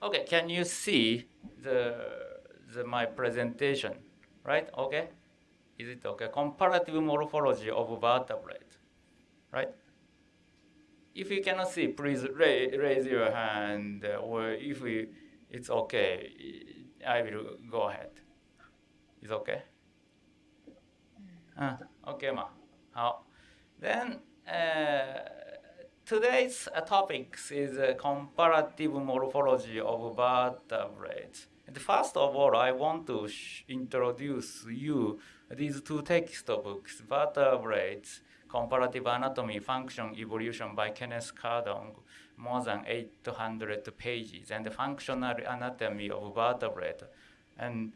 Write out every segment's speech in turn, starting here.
Okay, can you see the, the my presentation, right? Okay, is it okay? Comparative morphology of vertebrate, right? If you cannot see, please raise, raise your hand, uh, or if we, it's okay, I will go ahead. It's okay? Uh, okay, ma. How? Then uh, today's uh, topics is uh, comparative morphology of vertebrates. And first of all, I want to introduce you these two textbooks, Vertebrates Comparative Anatomy, Function, Evolution by Kenneth Kardong, more than 800 pages, and the Functional Anatomy of Vertebrate, and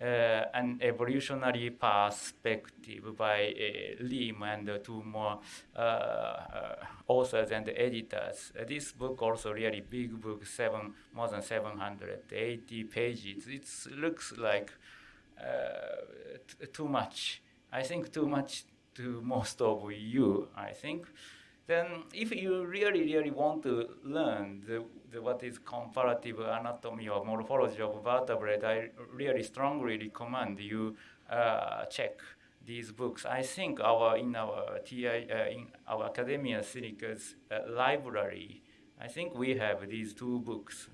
an evolutionary perspective by uh, Liem and two more uh, uh, authors and editors. this book also really big book, seven more than 780 pages. It looks like too much. I think too much to most of you, I think. Then if you really, really want to learn the, the, what is comparative anatomy or morphology of vertebrate, I really strongly recommend you uh, check these books. I think our in our TI uh, in our Academia Sinica's uh, library, I think we have these two books.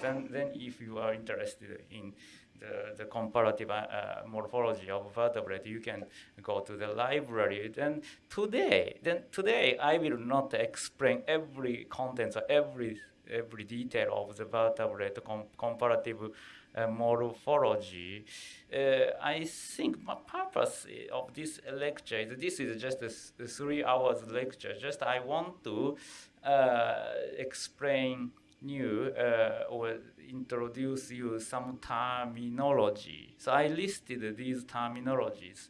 Then, then if you are interested in the, the comparative uh, morphology of vertebrate, you can go to the library. Then today, then today I will not explain every contents or every every detail of the vertebrate com comparative uh, morphology. Uh, I think my purpose of this lecture is this is just a, three hours lecture. Just I want to uh, explain you uh, or introduce you some terminology. So I listed these terminologies.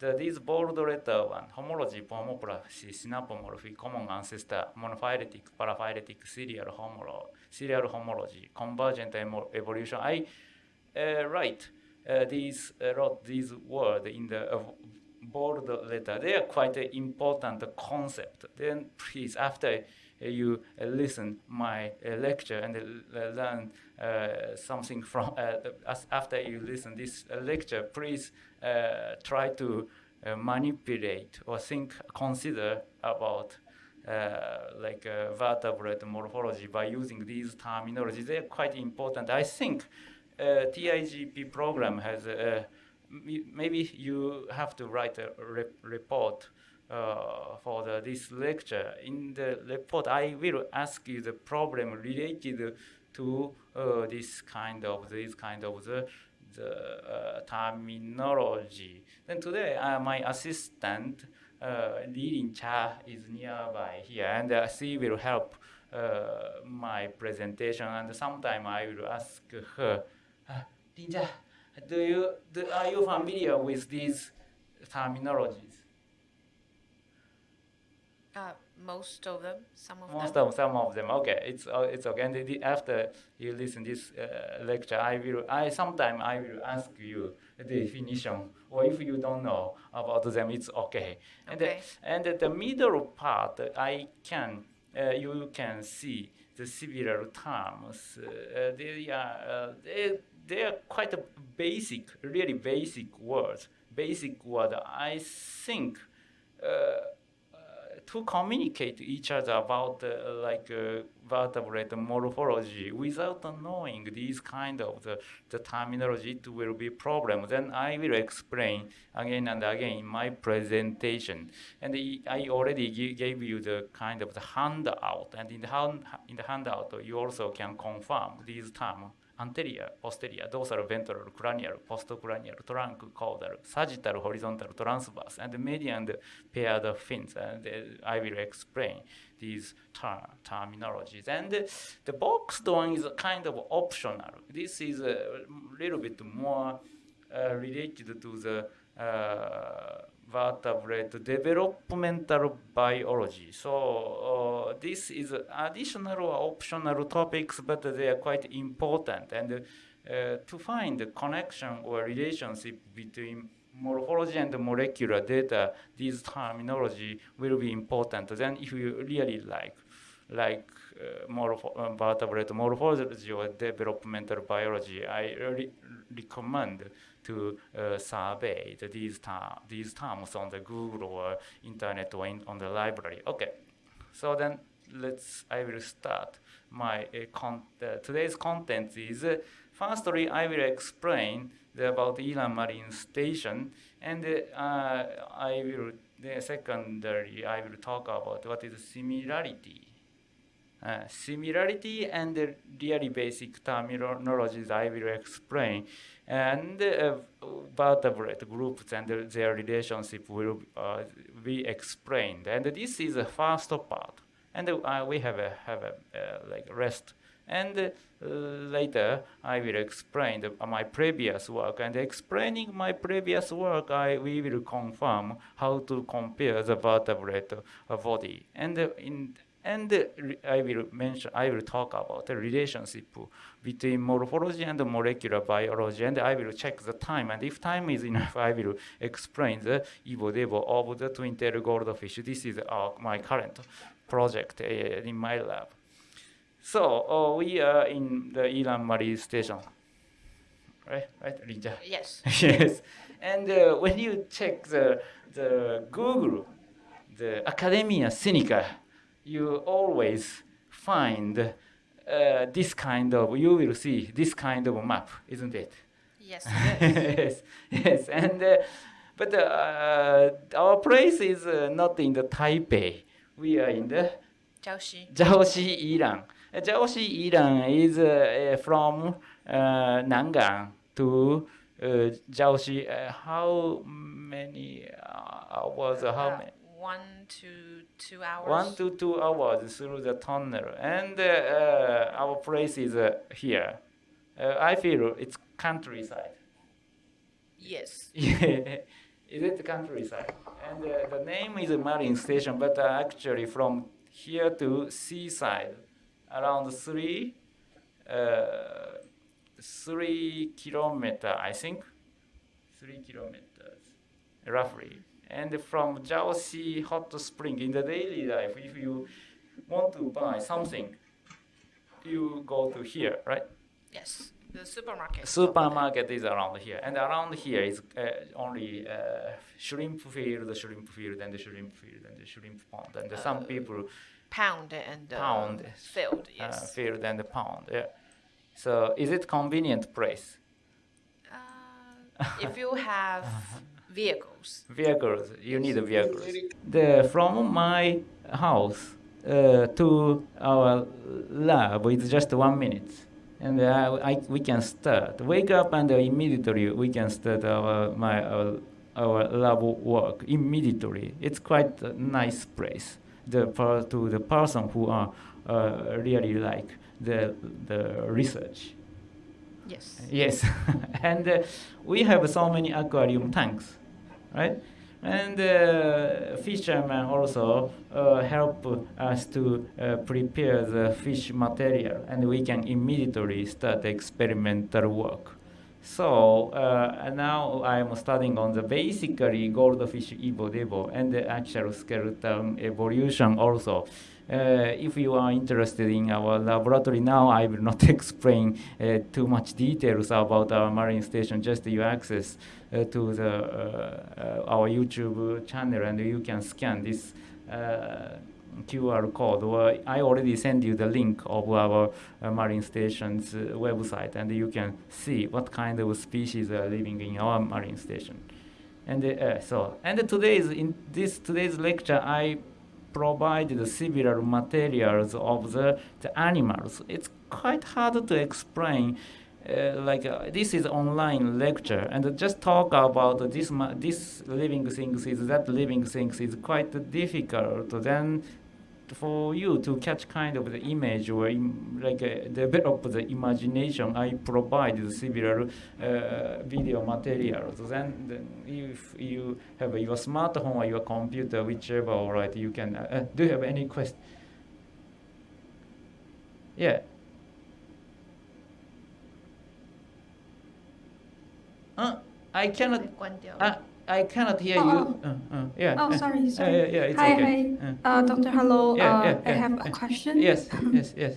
The, these bold letter one, homology, homoplasy, synapomorphy, common ancestor, monophyletic, paraphyletic, serial, homolo, serial homology, convergent evolution. I uh, write uh, these, uh, wrote these words in the uh, bold letter. They are quite an important concept. Then please, after you uh, listen my uh, lecture and uh, learn something from after you listen this lecture please try to manipulate or think consider about uh, like uh, vertebrate morphology by using these terminologies. They're quite important. I think uh, TIGP program has, maybe you have to write a re report uh, for the, this lecture. In the report, I will ask you the problem related to uh, this kind of this kind of the the uh, terminology. Then today, uh, my assistant uh, Lilin Cha is nearby here, and uh, she will help uh, my presentation. And sometime I will ask her, uh, Lin do you do, are you familiar with these terminologies? Uh, most of them, some of most them. of some of them. Okay, it's uh, it's okay. And the, after you listen this uh, lecture, I will. I sometime I will ask you the definition, or if you don't know about them, it's okay. And okay. The, and the middle part, I can uh, you can see the several terms. Uh, they are uh, they they are quite basic, really basic words. Basic word. I think. To communicate to each other about uh, like uh, vertebrate morphology without knowing these kind of the, the terminology it will be problem. Then i will explain again and again in my presentation. And i already gave you the kind of the handout. And in the hand in the handout you also can confirm these terms anterior, posterior, dorsal, ventral, cranial, postcranial, trunk, caudal, sagittal, horizontal, transverse, and the median paired fins. And uh, I will explain these ter terminologies. And uh, the boxed one is kind of optional. This is a little bit more uh, related to the uh, vertebrate developmental biology. So uh, this is additional or optional topics, but they are quite important. And uh, to find the connection or relationship between morphology and molecular data, these terminology will be important. Then if you really like, like morpho- vertebrate morphology or developmental biology, I really recommend to uh, survey the, these, ter- these terms on the Google or internet or in, on the library. Okay, so then let's, I will start my uh, con- uh, today's content is uh, firstly I will explain the, about Ilan Marine Station and uh, I will the secondary I will talk about what is similarity. Uh, similarity and the really basic terminologies I will explain. And uh, vertebrate groups and their relationship will uh, be explained. And this is the first part. And uh, we have a have a uh, like rest. And uh, later I will explain the, my previous work. And explaining my previous work I we will confirm how to compare the vertebrate body. And in and I will mention, I will talk about the relationship between morphology and molecular biology, and I will check the time. And if time is enough, I will explain the evo-devo of the twin-tailed goldfish. This is uh, my current project uh, in my lab. So uh, we are in the Ilan Marine Station, right? Right, Rinja? Yes. yes. And uh, when you check the the Google, the Academia Sinica, you always find uh, this kind of you will see this kind of map, isn't it? Yes. yes, yes, and uh, but uh, our place is uh, not in the Taipei. We are in the Jiaoxi. Jiaoxi, Iran. Uh, Jiaoxi, Iran is uh, uh, from uh, Nangang to uh, Jiaoxi. Uh, how many uh, hours? How Uh, many? One to two hours. One to two hours through the tunnel, and uh, uh, our place is uh, here. Uh, I feel it's countryside. Yes. is it countryside? And uh, the name is a marine station, but uh, actually from here to seaside, around three, uh, three kilometer, I think, three kilometers, roughly. And from Jiaoxi hot spring in the daily life, if you want to buy something, you go to here, right? Yes. The supermarket. supermarket is around here, and around here is uh, only uh, shrimp field, shrimp field, and the shrimp field, and the shrimp pond, and some people Pound and uh, Pound. filled. uh, Yes. field and pound Yeah. So is it convenient place? Uh, if you have vehicles. Vehicles, you need vehicles. The from my house uh, to our lab is just one minute, and uh, I, we can start. Wake up and immediately we can start our my our, our lab work immediately. It's quite a nice place. The per, to the person who are uh, really like the the research. Yes. Yes, and uh, we have so many aquarium tanks, right? And uh, fishermen also uh, help us to uh, prepare the fish material, and we can immediately start experimental work. So uh, now I'm studying on the basically goldfish evo-devo and the actual skeleton evolution also. Uh, if you are interested in our laboratory now, I will not explain uh, too much details about our marine station. Just you access uh, to the uh, uh, our YouTube channel, and you can scan this uh, QR code. Or I already sent you the link of our marine station's website, and you can see what kind of species are living in our marine station. And so, and today's in this today's lecture, I provided similar materials of the, the animals. It's quite hard to explain. Uh, like uh, this is online lecture, and just talk about this this living things is that living things is quite difficult. Then for you to catch kind of the image or Im like uh, develop the imagination, I provide several uh, video materials. Then, then, if you have your smartphone or your computer, whichever, all right, you can. Uh, uh do you have any question? Yeah. Uh, I cannot. Uh, I cannot hear you. Uh, uh. yeah. Oh, sorry, uh, sorry. yeah, yeah, it's hi, okay. hi. Uh, Uh, Dr. Hello. Yeah, uh, yeah, I have a question. yes, yes, yes.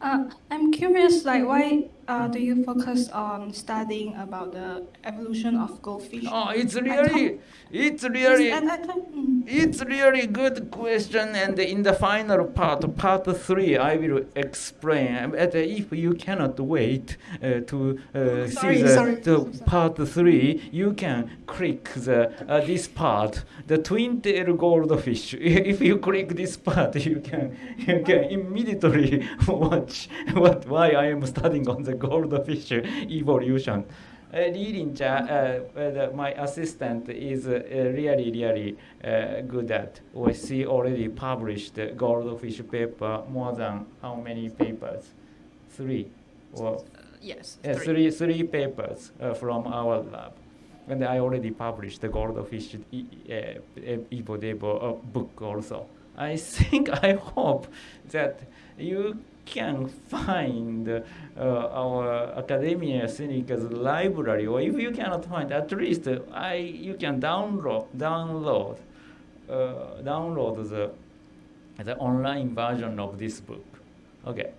Uh, I'm curious, like, why uh, do you focus on studying about the evolution of goldfish? Oh, it's really, it's really, Yes, and I thought, mm, it's really good question. And in the final part, part three, I will explain. But if you cannot wait uh, to uh, Sorry, see the, sorry. the part three, you can click the uh, this part, the twin tail goldfish. if you click this part, you can you can immediately watch what why I am studying on the goldfish evolution. Uh, Lin-cha, uh, uh, my assistant, is uh, uh, really, really uh, good at. Well, she already published goldfish paper more than how many papers? Three. Or Yes. three. three, three papers uh, from our lab. And I already published the goldfish e- uh, Evo Devo uh, book also. I think, I hope that you can find uh, our Academia Sinicas library, or if you cannot find, at least I you can download download uh, download the the online version of this book. Okay.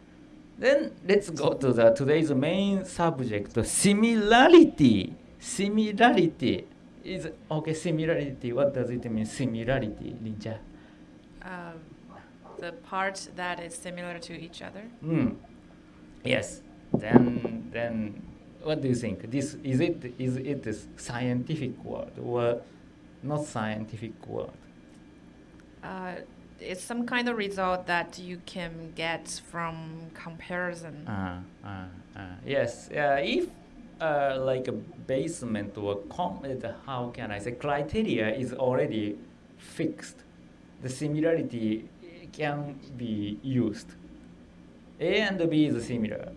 Then let's go to the today's main subject, similarity. Similarity is okay. Similarity. What does it mean? Similarity, Linja. Um, the part that is similar to each other. Hmm. Yes. Then then what do you think? This is it is it a scientific word or not scientific word? Uh, it's some kind of result that you can get from comparison. Uh, uh, uh, yes. Uh, if uh, like a basement or com- how can I say criteria is already fixed, the similarity can be used. A and B is similar.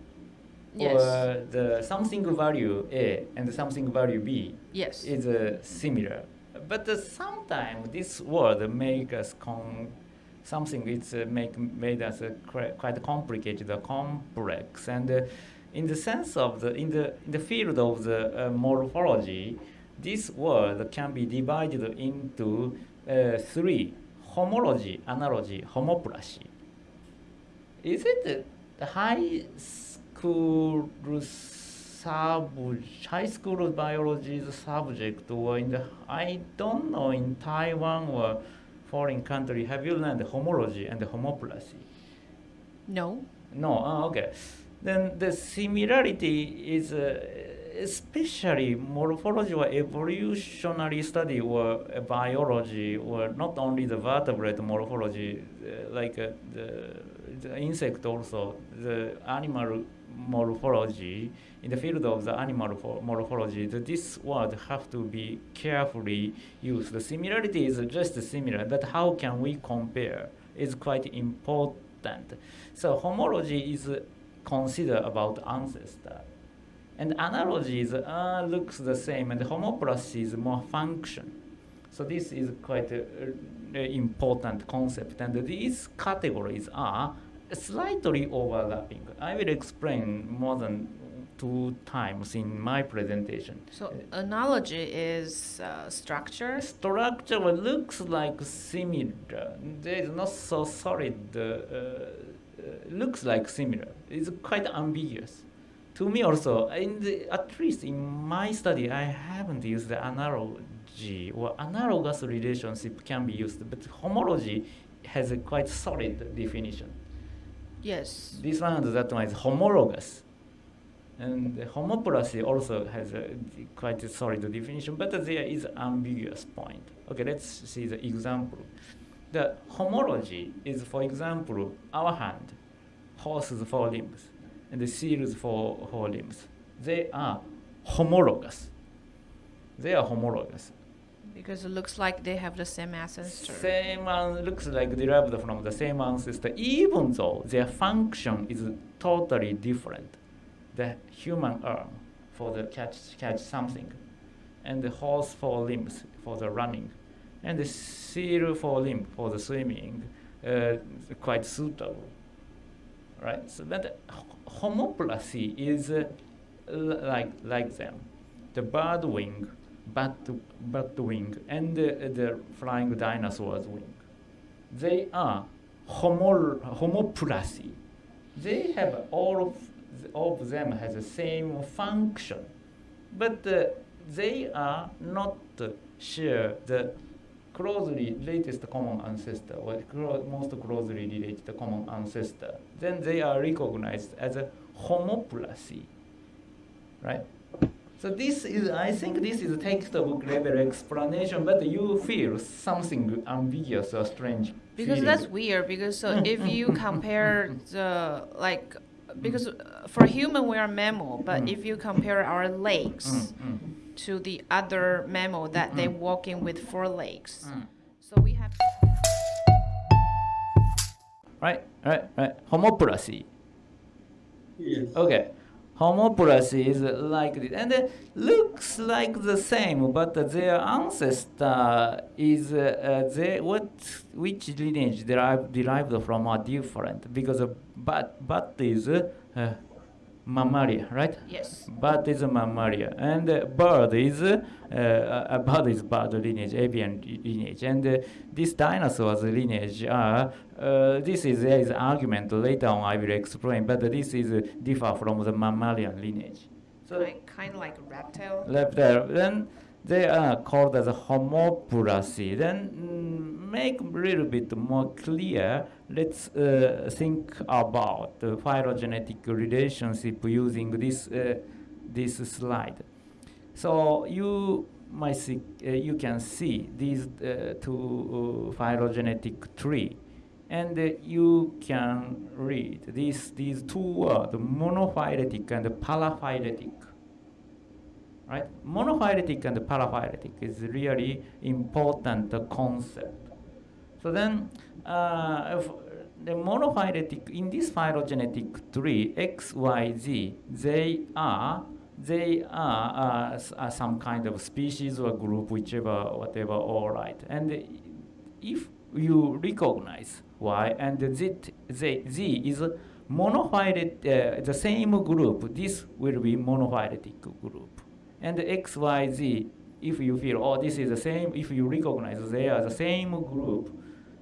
yes. Or the something value A and something value B yes. is uh, similar. But uh, sometimes this word make us con- something it's uh, make made us uh, quite complicated, uh, complex, and uh, in the sense of the in the in the field of the morphology, this word can be divided into uh, three: homology, analogy, homoplasy. Is it high school sub high school biology subject or in the I don't know in Taiwan or foreign country have you learned homology and homoplasy? no. No, ah, okay. Then the similarity is uh, especially morphology or evolutionary study or biology or not only the vertebrate morphology, uh, like uh, the, the insect also, the animal morphology, in the field of the animal morphology, the, this word have to be carefully used. The similarity is just similar, but how can we compare is quite important. So homology is considered about ancestor. And analogies uh, looks the same, and homoplasy is more function. So this is quite a, a important concept, and these categories are slightly overlapping. I will explain more than two times in my presentation. So analogy is uh, structure. Structure looks like similar. There is not so solid. Uh, uh, looks like similar. It's quite ambiguous. To me also, in the, at least in my study, I haven't used the analogy or analogous relationship can be used, but homology has a quite solid definition. Yes. This one and that one is homologous. And the homoplasy also has a quite a solid definition, but there is ambiguous point. Okay, let's see the example. The homology is, for example, our hand, horse's four limbs, and the seal's four, four limbs. They are homologous. They are homologous. Because it looks like they have the same ancestor. Same an- looks like derived from the same ancestor, even though their function is totally different. The human arm for the catch catch something, and the horse for limbs for the running, and the seal for limb for the swimming, uh, quite suitable. Right. So that homoplasy is uh, like like them. The bird wing bat, bat wing and uh, the flying dinosaur's wing. They are homo, homoplasy. They have all of, the, of them has the same function, but uh, they are not uh, share the closely latest common ancestor or clo- most closely related common ancestor. Then they are recognized as a homoplasy, right? So this is, I think this is a textbook level explanation, but you feel something ambiguous or strange. Because feeling. that's weird. Because so if you compare the like, because uh, for human we are mammal, but Mm. if you compare our legs Mm, mm, to the other mammal that they Mm. walking with four legs, mm. so we have. Right, right, right. Homoplasy. Yes. Okay. Homoplasy is like this, and it looks like the same, but their ancestor is uh, uh, they what which lineage derived derived from are different because uh, bat bat is uh, mammalia, right? Yes. Bat is a mammalia, and uh, bird is uh, uh, a bird is bird lineage, avian lineage, and uh, this dinosaurs lineage are. Uh, this is there is argument later on I will explain, but this is uh, differ from the mammalian lineage. So Like, kind of like a reptile. left then they are called as homoplasy. Then mm, make a little bit more clear. Let's uh, think about the phylogenetic relationship using this uh, this slide. So you might see, uh, you can see these uh, two uh, phylogenetic tree, and uh, you can read these these two words, monophyletic and paraphyletic right? Monophyletic and paraphyletic is really important concept. So then, uh, the monophyletic in this phylogenetic tree X, Y, Z, they are they are, uh, some kind of species or group, whichever, whatever, all right. And if you recognize Y and Z, Z, Z is monophyletic, uh, the same group, this will be monophyletic group. And X, Y, Z, if you feel, oh, this is the same, if you recognize they are the same group,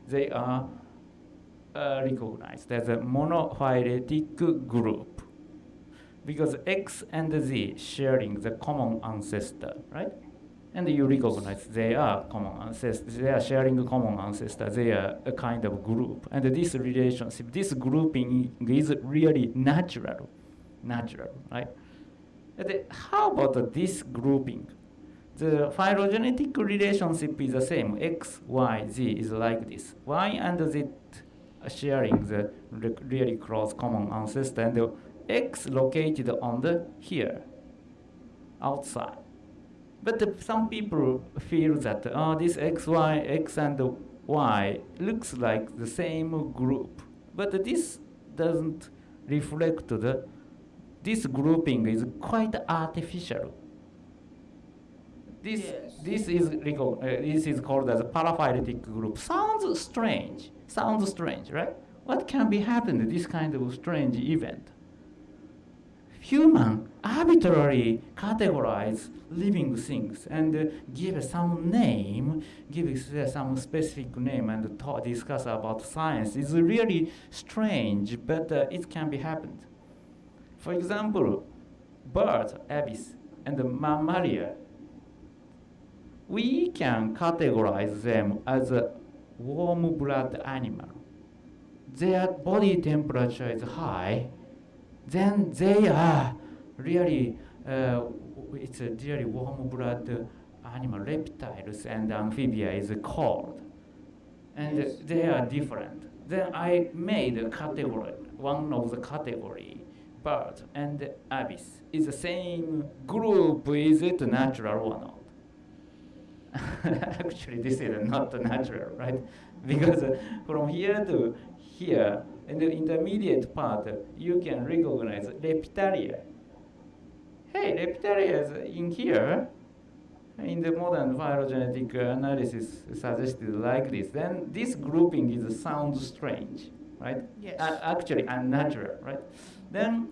they are uh, recognized as a monophyletic group. Because X and Z sharing the common ancestor, right? And you recognize they are common ancestors, they are sharing common ancestor, they are a kind of group. And this relationship, this grouping is really natural, natural, right? And how about this grouping? The phylogenetic relationship is the same. X, Y, Z is like this. Y and Z sharing the re- really close common ancestor, and the X located on the here, outside. But the- some people feel that oh, this X, Y, X and Y looks like the same group, but this doesn't reflect the. This grouping is quite artificial. This Yes. this is uh, this is called as a paraphyletic group. Sounds strange. Sounds strange, right? What can be happened this kind of strange event? Human arbitrarily categorize living things and uh, give some name, give uh, some specific name and talk, discuss about science is really strange, but uh, it can be happened. For example, birds, Aves, and mammalia we can categorize them as a warm blood animal. Their body temperature is high, then they are really, uh, it's a really warm blood animal. Reptiles and amphibia is cold, and they are different. Then I made a category, one of the category, bird and Aves is the same group. Is it natural or not? Actually, this is not natural, right? Because uh, from here to here, in the intermediate part, you can recognize Reptalia. Hey, Reptalia is in here. In the modern phylogenetic analysis suggested like this. Then this grouping is sounds strange, right? Yes. Actually unnatural, right? Then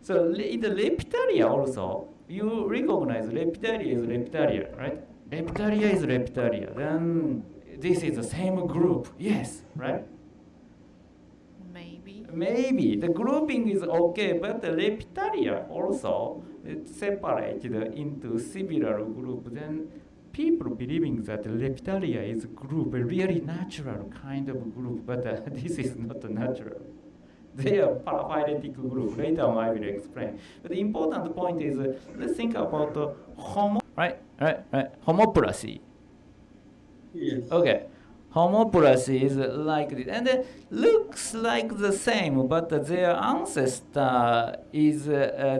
So in the Leptaria also, you recognize Leptaria is Leptaria, right? Leptaria is Leptaria. Then this is the same group, yes, right? Maybe. Maybe the grouping is okay, but the Leptaria also it's separated into similar group. Then people believing that Leptaria is a group, a really natural kind of group, but uh, this is not natural. They are paraphyletic group. Later on, I will explain. But the important point is, uh, let's think about uh, homo. Right, right, right. Homoplasy. Yes. Okay. Homoplasy is like this, and it looks like the same, but their ancestor is uh,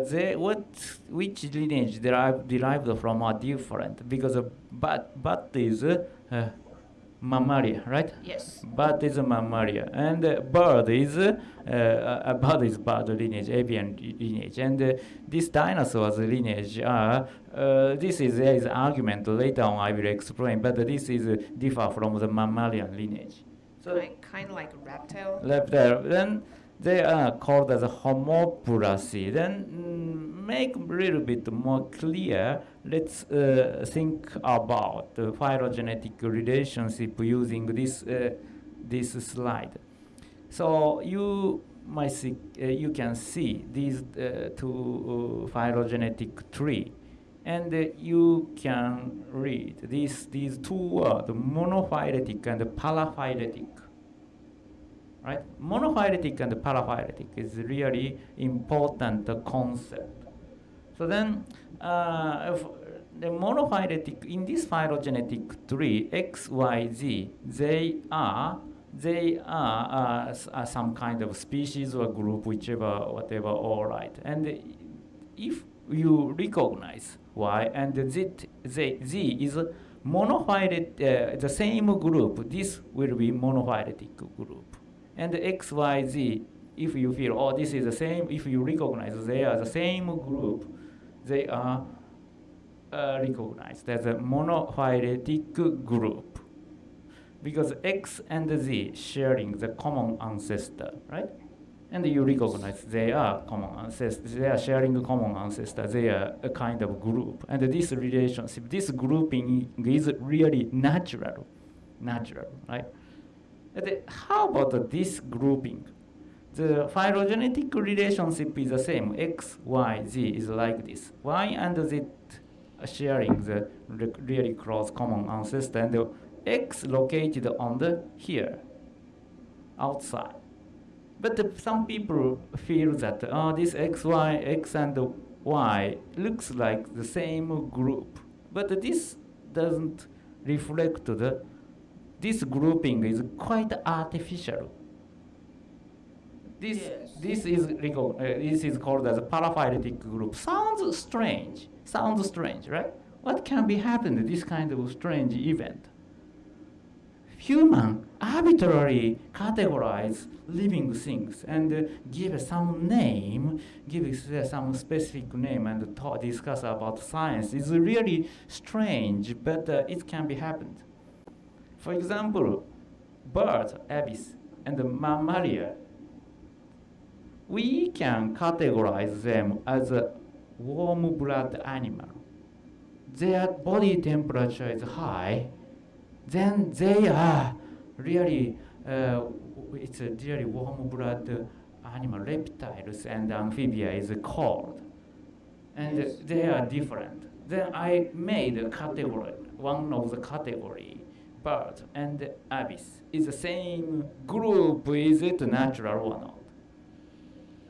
uh, they, what which lineage derived derived from are different because uh, bat bat is uh, uh, mammalia, right? Yes. Bat is a mammalia, and uh, bird is uh, uh, bird is bird lineage, avian lineage, and uh, this dinosaurs lineage are. Uh, this is there is argument later on I will explain, but this is uh, differ from the mammalian lineage. So Kind, kind of like reptile. there, then they are called as homoplasy. Then mm, make a little bit more clear. Let's uh, think about the phylogenetic relationship using this uh, this slide. So you might see, uh, you can see these uh, two uh, phylogenetic tree, and uh, you can read these these two words: the monophyletic and the paraphyletic right? Monophyletic and paraphyletic is really important concept. So then, if the monophyletic in this phylogenetic tree X, Y, Z, they are they are uh, some kind of species or group, whichever, whatever, all right. And if you recognize Y and Z, Z, Z is monophyletic, uh, the same group, this will be monophyletic group. And X, Y, Z, if you feel, oh, this is the same, if you recognize they are the same group, they are uh, recognized as a monophyletic group. Because X and Z sharing the common ancestor, right? And you recognize they are common ancestors, they are sharing common ancestor, they are a kind of group. And this relationship, this grouping is really natural, natural, right? And how about this grouping? The phylogenetic relationship is the same. X, Y, Z is like this. Y and Z sharing the re- really close common ancestor, and X located on the here, outside. But some people feel that oh, this X, Y, X and Y looks like the same group, but this doesn't reflect the. This grouping is quite artificial. This Yes. this is uh, this is called as a paraphyletic group. Sounds strange. Sounds strange, right? What can be happened this kind of strange event? Human arbitrarily categorize living things and uh, give some name, give uh, some specific name and talk, discuss about science. It's really strange, but uh, it can be happened. For example, birds, Aves, and mammalia we can categorize them as a warm blood animal. Their body temperature is high, then they are really, uh, it's a really warm blood animal. Reptiles and amphibia is cold, and they are different. Then I made a category, one of the category, bird and Aves is the same group. Is it natural or not?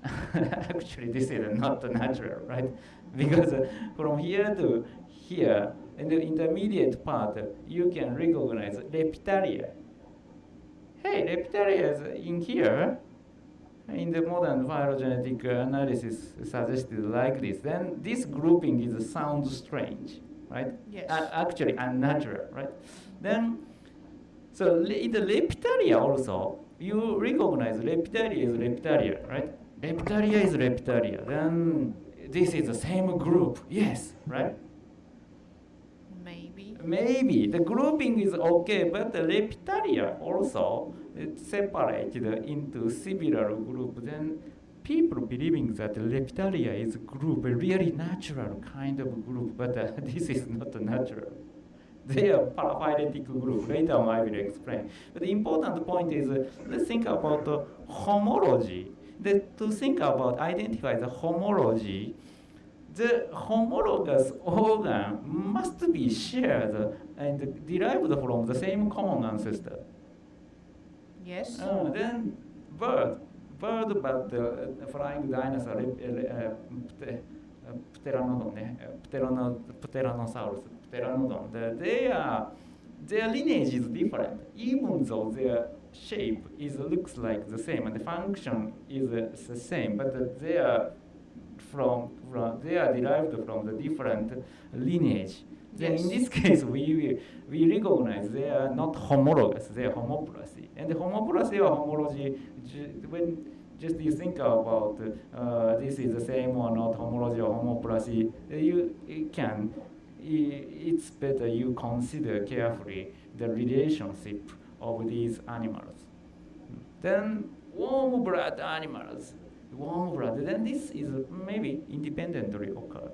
Actually, this is not natural, right? Because uh, from here to here, in the intermediate part, you can recognize Leptaria. Hey, Leptaria is in here. In the modern phylogenetic analysis suggested like this. Then this grouping is sounds strange, right? Yes. Uh, actually unnatural, right? Then, so in the Leptaria also, you recognize Leptaria is Leptaria, right? Leptaria is Leptaria. Then this is the same group, yes, right? Maybe. Maybe the grouping is okay, but the Leptaria also separated into several groups. Then people believing that Leptaria is a group, a really natural kind of group, but uh, this is not natural. They are paraphyletic group. Later on, I will explain. But the important point is, uh, let's think about uh, homology. The, to think about, identify the homology, the homologous organ must be shared and derived from the same common ancestor. Yes. Uh, then bird, bird, but the flying dinosaur, uh, pte- uh, pteranodon, eh, uh, pteranosaurus, pteranodon, the, they are, their lineage is different, even though their shape is looks like the same and the function is uh, the same, but they are from, from they are derived from the different lineage. Then in this case, we, we, we recognize they are not homologous, they are homoplasy. And the homoplasy or homology, when just you think about uh, this is the same or not homology or homoplasy, you, you can, it's better you consider carefully the relationship of these animals. Then warm blood animals, warm blood, then this is maybe independently occurred.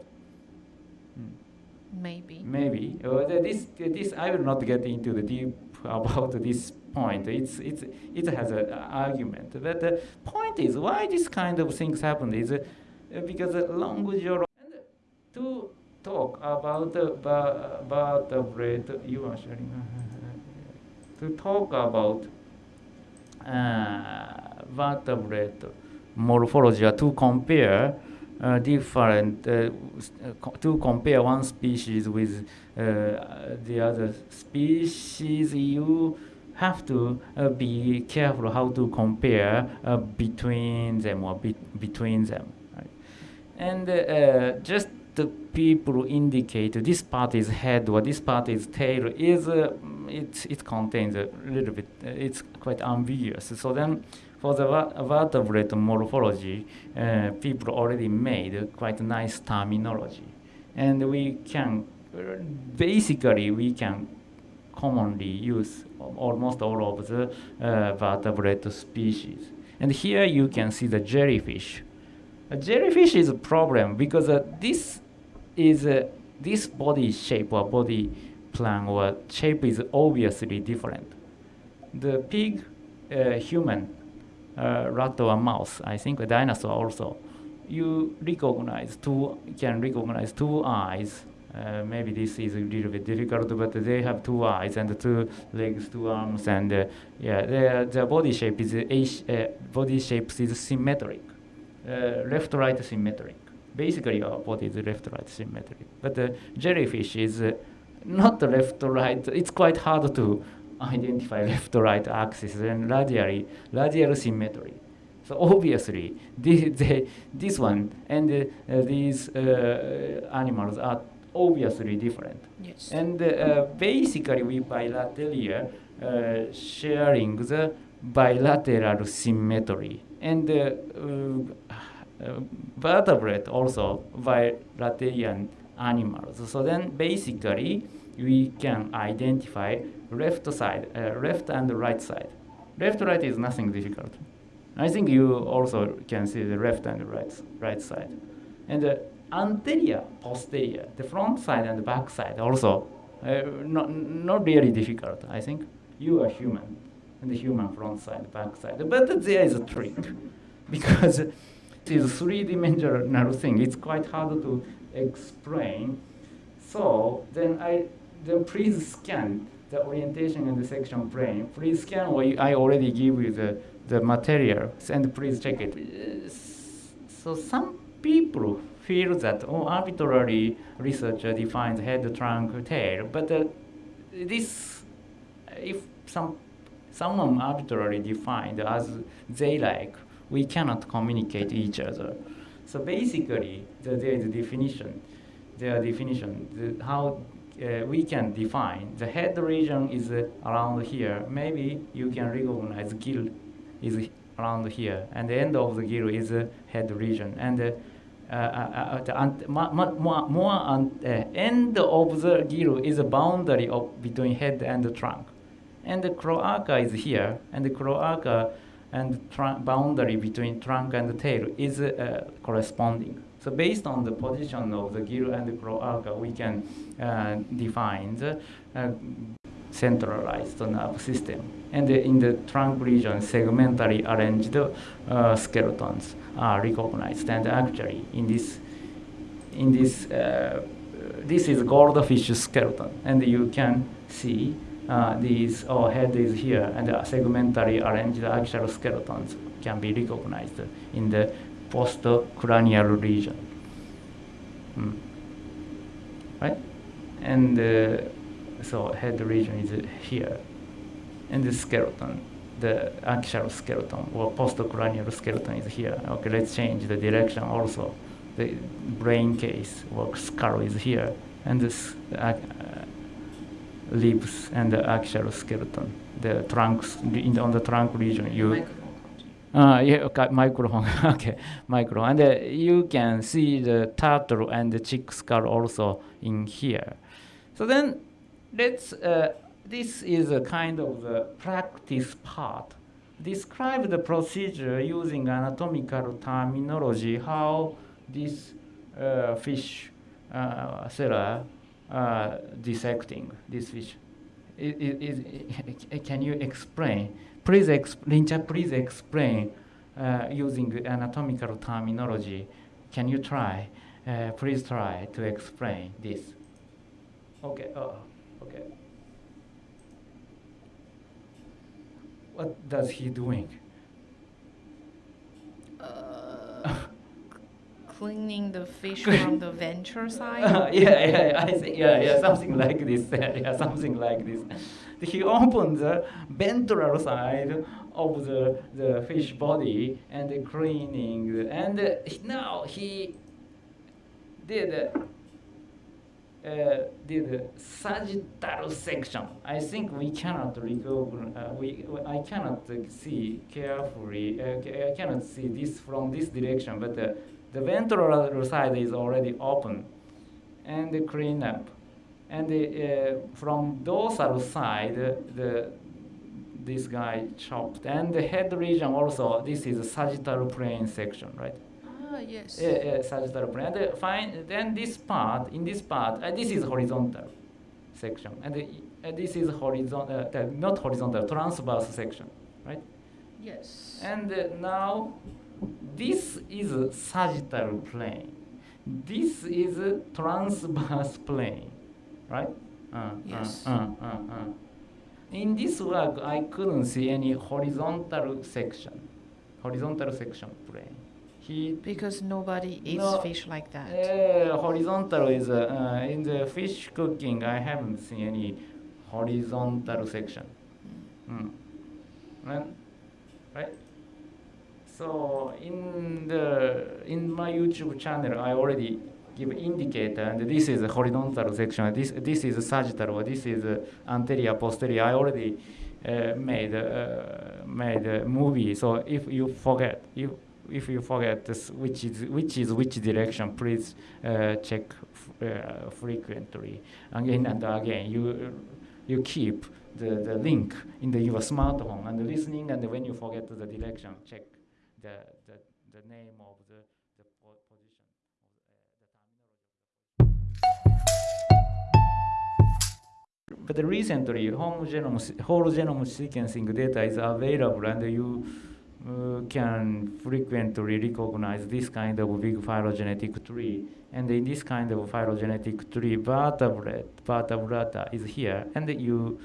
Maybe. Maybe uh, this this I will not get into the deep about this point. It's it's it has an argument, but the point is why this kind of things happen is uh, because uh, language and to talk about the ba- vertebrate you are sharing to talk about uh, vertebrate morphology or to compare uh, different uh, uh, to compare one species with uh, the other species you have to uh, be careful how to compare between them or be- between them right? and just the people indicate this part is head or this part is tail is uh, it, it contains a little bit uh, it's quite ambiguous. So then for the vertebrate morphology uh, people already made quite nice terminology. And we can uh, basically we can commonly use almost all of the uh, vertebrate species. And here you can see the jellyfish. A jellyfish is a problem because uh, this is uh, this body shape or body plan or shape is obviously different. The pig, uh, human, uh, rat or mouse, I think a dinosaur also, you recognize two can recognize two eyes. Uh, maybe this is a little bit difficult, but they have two eyes and two legs, two arms, and uh, yeah, their their body shape is uh, body shape is symmetric uh, left-right symmetric. Basically, our body is left-right symmetric. But the jellyfish is uh, not left-right. It's quite hard to identify left-right axis and radially, radial symmetry. So obviously, the, the, this one and uh, uh, these uh, animals are obviously different. Yes. And uh, basically, we bilateral uh, sharing the bilateral symmetry. And uh, uh, uh, vertebrate also bilateral animals. So then basically, we can identify left side, uh, left and right side. Left right is nothing difficult. I think you also can see the left and right right side, and the anterior, posterior, the front side and the back side also uh, not not really difficult. I think you are human, and the human front side, back side. But there is a trick, because is a three-dimensional thing. It's quite hard to explain. So then I then please scan the orientation and the section plane. Please scan you- I already give you the, the materials and please check it. So some people feel that oh arbitrary researcher defines head, trunk, tail, but uh, this if some someone arbitrarily defined as they like, we cannot communicate each other. So basically, the, there is a definition. There are definition the, how uh, we can define the head region is uh, around here. Maybe you can recognize gill is around here, and the end of the gill is uh, head region, and uh, uh, uh, the ant- ma- ma- more, more ant- uh, end of the gill is a boundary of between head and the trunk, and the cloaca is here, and the cloaca and boundary between trunk and tail is uh, corresponding. So based on the position of the gill and the cloaca, we can uh, define the uh, centralized nerve system. And in the trunk region, segmentally arranged uh, skeletons are recognized. And actually, in this, in this, uh, this is goldfish skeleton, and you can see uh, these or head is here, and the segmentally arranged axial skeletons can be recognized in the postcranial region. Mm. Right? And uh, so head region is here. And the skeleton, the axial skeleton or postcranial skeleton is here. Okay, let's change the direction also. The brain case or skull is here. And this uh, lips and the axial skeleton. The trunks in, on the trunk region. You uh, yeah, okay, microphone. okay, micro. And uh, you can see the turtle and the chick skull also in here. So then, let's. Uh, this is a kind of the practice part. Describe the procedure using anatomical terminology. How this uh, fish uh, seller uh, dissecting this fish. Is, can you explain? Please, exp Lincha, please explain uh, using anatomical terminology. Can you try? Uh, please try to explain this. Okay. Oh, okay. What does he doing? Uh, cleaning the fish from the ventral side. Uh, yeah, yeah, I think, yeah, yeah, something like this. Yeah, something like this. He opened the ventral side of the, the fish body and cleaning, and now he did uh, did sagittal section. I think we cannot recognize, uh, we, I cannot see carefully, uh, I cannot see this from this direction, but uh, the ventral side is already open and clean up. And uh, from dorsal side, the, this guy chopped. And the head region also, this is a sagittal plane section, right? Ah, yes. Yeah, yeah, sagittal plane. And uh, fine, then this part, in this part, uh, this is horizontal section. And uh, this is horizontal, uh, not horizontal, transverse section, right? Yes. And uh, now, this is sagittal plane. This is transverse plane, right? Uh, Yes. Uh, uh, uh, uh. In this work, I couldn't see any horizontal section, horizontal section plane. He Because nobody eats No, fish like that. uh, horizontal is uh, uh, in the fish cooking. I haven't seen any horizontal section. Mm. And- right? So in the in my YouTube channel, I already give indicator, and this is a horizontal section. This this is sagittal, this is anterior posterior. I already uh, made uh, made a movie. So if you forget, if if you forget this, which is which is which direction, please uh, check uh, frequently again and again. You you keep the, the link in the, your smartphone and listening, and when you forget the direction, check the, the, the name of the, the position uh, terminology. But recently, whole genome, whole genome sequencing data is available, and you uh, can frequently recognize this kind of big phylogenetic tree. And in this kind of phylogenetic tree, vertebrate, vertebrata is here, and you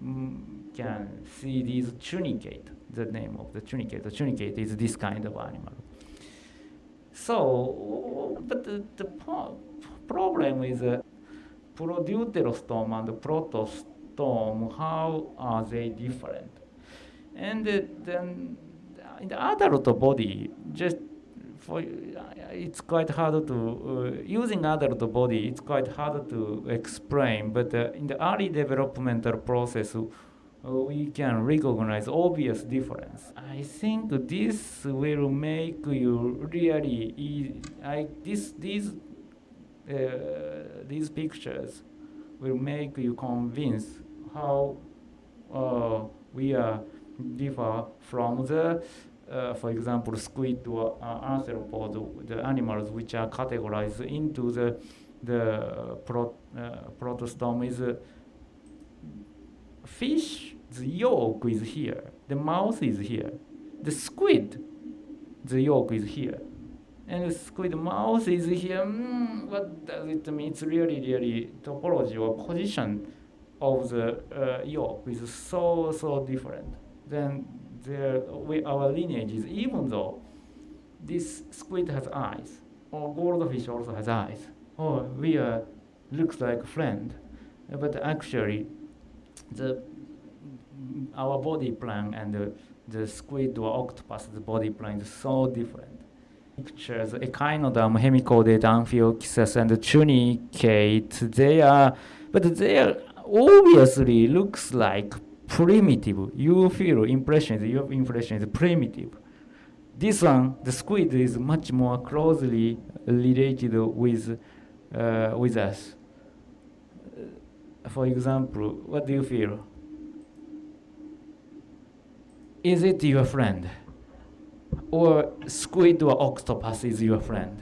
mm, can see these tunicate, the name of the tunicate. The tunicate is this kind of animal. So, but the, the problem is uh, Prodeutherostome and protostome, how are they different? And uh, then in the adult body, just for it's quite hard to uh, using adult body. It's quite hard to explain. But uh, in the early developmental process, uh, we can recognize obvious difference. I think this will make you really. E- I this these uh, these pictures will make you convince how uh, we are differ from the, uh, for example, squid or uh, arthropod, the animals which are categorized into the the pro, uh, protostome is fish. The yolk is here. The mouth is here. The squid, the yolk is here. And the squid mouth is here. Mm, what does it mean? It's really, really topology or position of the uh, yolk is so, so different. Then there, we, our lineage is, even though this squid has eyes, or goldfish also has eyes, or we are, looks like friend, but actually the our body plan and the, the squid or octopus the body plan is so different. Pictures echinoderm, hemichordate, amphioxus, and tunicate. They are, but they are obviously looks like primitive. You feel impression, your impression is primitive. This one, the squid, is much more closely related with uh, with us. For example, what do you feel? Is it your friend? Or squid or octopus is your friend?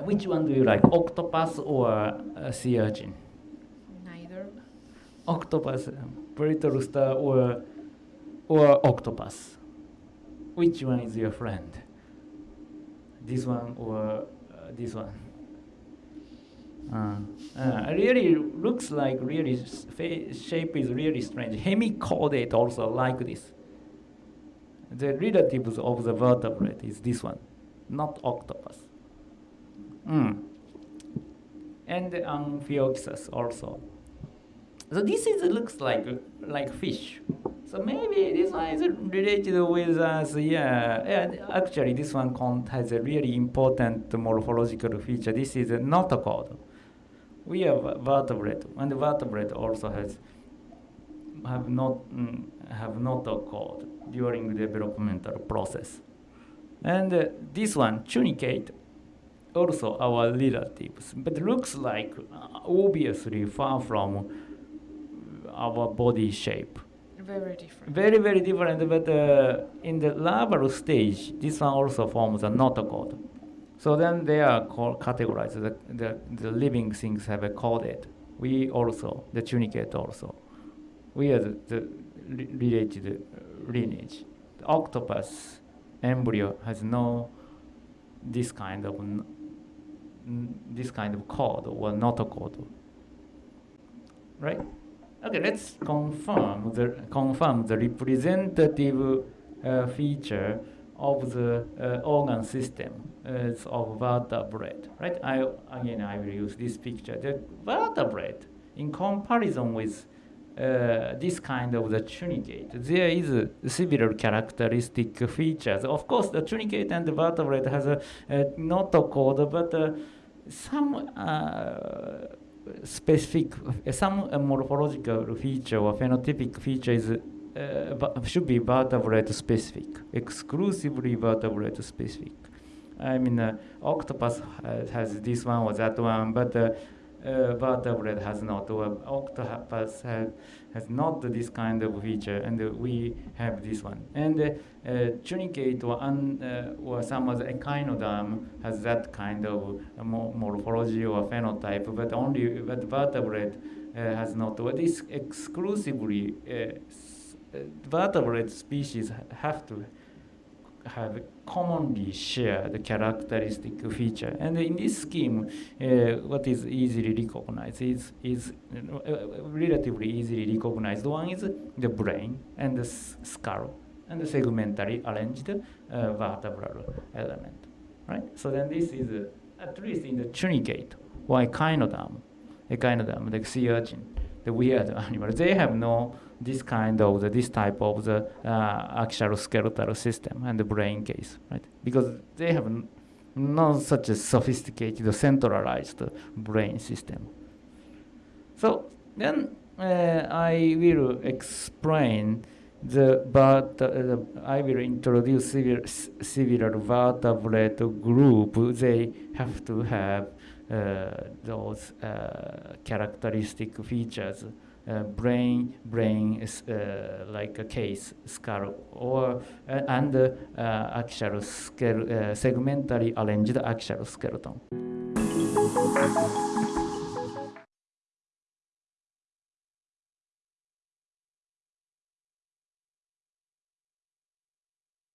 Which one do you like, octopus or uh, sea urchin? Neither. Octopus, burrito rooster or, or octopus? Which one is your friend? This one or uh, this one? Uh, uh, really looks like really shape is really strange. Hemichordate also like this. The relatives of the vertebrate is this one, not octopus. Mm. And Amphioxus also. So this is looks like like fish. So maybe this one is related with us. Yeah, yeah. Actually, this one has a really important morphological feature. This is not a notochord. We have vertebrate, and vertebrate also has have not mm, have notochord during the developmental process. And uh, this one, tunicate, also our relatives, but looks like uh, obviously far from our body shape. Very different. Very, very different, but uh, in the larval stage, this one also forms a notochord. So then they are called, categorized. The, the, the living things have a coded. We also, the tunicate also. We are the, the related lineage. The octopus embryo has no this kind of this kind of code or not a code. Right? Okay, let's confirm the confirm the representative uh, feature of the uh, organ system uh, of vertebrate. Right? I again I will use this picture. The vertebrate, in comparison with uh, this kind of the tunicate, there is similar characteristic features. Of course, the tunicate and the vertebrate has a, a notochord, but uh, some uh, specific, some uh, morphological feature or phenotypic feature is, uh, should be vertebrate specific, exclusively vertebrate specific. I mean, uh, octopus has, this one or that one, but uh, uh, vertebrate has not. Or octopus has, has not this kind of feature, and we have this one. And tunicate or, un, or some other echinoderm has that kind of uh, morphology or phenotype, but only but vertebrate uh, has not. Well, this exclusively uh, vertebrate species have to have commonly shared characteristic feature. And in this scheme, uh, what is easily recognized is, is uh, relatively easily recognized. One is the brain and the skull and the segmentally arranged uh, vertebral element, right? So then this is, uh, at least in the tunicate or echinoderm, echinoderm, the sea urchin, the weird animal, they have no this kind of the, this type of the uh, axial skeletal system and the brain case, right? Because they have not such a sophisticated centralized brain system. So then uh, I will explain the but uh, I will introduce several, several vertebrate group. They have to have uh, those uh, characteristic features brain brain is uh, like a case skull or uh, and uh, axial skele- uh, segmentally arranged axial skeleton.